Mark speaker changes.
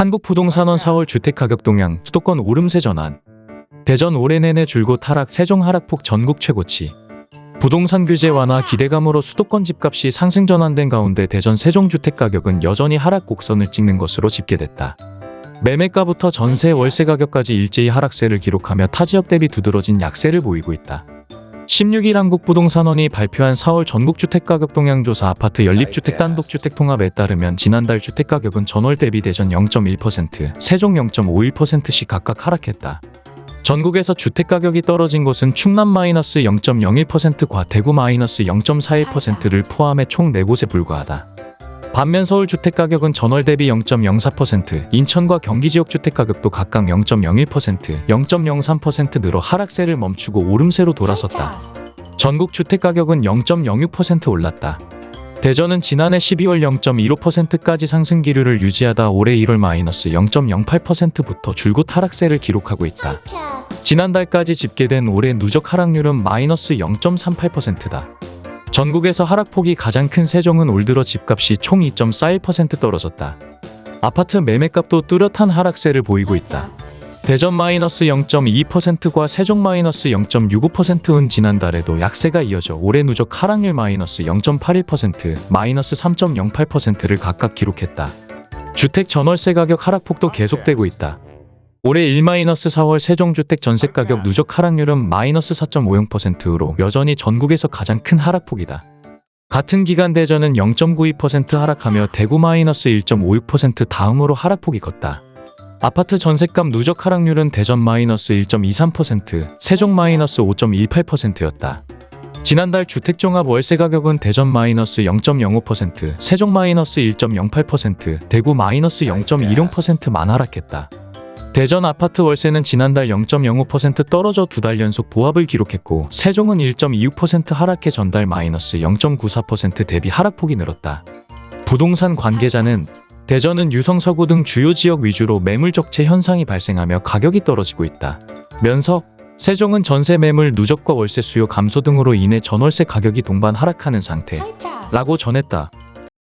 Speaker 1: 한국부동산원 4월 주택가격 동향 수도권 오름세 전환 대전 올해 내내 줄곧 하락 세종 하락폭 전국 최고치 부동산 규제 완화 기대감으로 수도권 집값이 상승 전환된 가운데 대전 세종 주택가격은 여전히 하락 곡선을 찍는 것으로 집계됐다. 매매가부터 전세 월세 가격까지 일제히 하락세를 기록하며 타 지역 대비 두드러진 약세를 보이고 있다. 16일 한국부동산원이 발표한 4월 전국주택가격 동향조사 아파트 연립주택 단독주택 통합에 따르면 지난달 주택가격은 전월 대비 대전 0.1%, 세종 0.51%씩 각각 하락했다. 전국에서 주택가격이 떨어진 곳은 충남 마이너스 0.01%과 대구 마이너스 0.41%를 포함해 총 4곳에 불과하다. 반면 서울 주택가격은 전월 대비 0.04%, 인천과 경기 지역 주택가격도 각각 0.01%, 0.03% 늘어 하락세를 멈추고 오름세로 돌아섰다. 전국 주택가격은 0.06% 올랐다. 대전은 지난해 12월 0.15%까지 상승 기류를 유지하다 올해 1월 마이너스 0.08%부터 줄곧 하락세를 기록하고 있다. 지난달까지 집계된 올해 누적 하락률은 마이너스 0.38%다. 전국에서 하락폭이 가장 큰 세종은 올 들어 집값이 총 2.41% 떨어졌다. 아파트 매매값도 뚜렷한 하락세를 보이고 있다. 대전 마이너스 0.2%과 세종 마이너스 0.65%은 지난달에도 약세가 이어져 올해 누적 하락률 마이너스 0.81%, 마이너스 3.08%를 각각 기록했다. 주택 전월세 가격 하락폭도 계속되고 있다. 올해 1-4월 세종주택 전세가격 누적 하락률은 마이너스 4.50%로 여전히 전국에서 가장 큰 하락폭이다. 같은 기간 대전은 0.92% 하락하며 대구 마이너스 1.56% 다음으로 하락폭이 컸다. 아파트 전셋값 누적 하락률은 대전 마이너스 1.23%, 세종 마이너스 5.18%였다. 지난달 주택종합 월세 가격은 대전 마이너스 0.05%, 세종 마이너스 1.08%, 대구 마이너스 0.20%만 하락했다. 대전 아파트 월세는 지난달 0.05% 떨어져 두 달 연속 보합을 기록했고 세종은 1.26% 하락해 전달 마이너스 0.94% 대비 하락폭이 늘었다. 부동산 관계자는 대전은 유성 서구 등 주요 지역 위주로 매물 적체 현상이 발생하며 가격이 떨어지고 있다. 면서 세종은 전세 매물 누적과 월세 수요 감소 등으로 인해 전월세 가격이 동반 하락하는 상태 라고 전했다.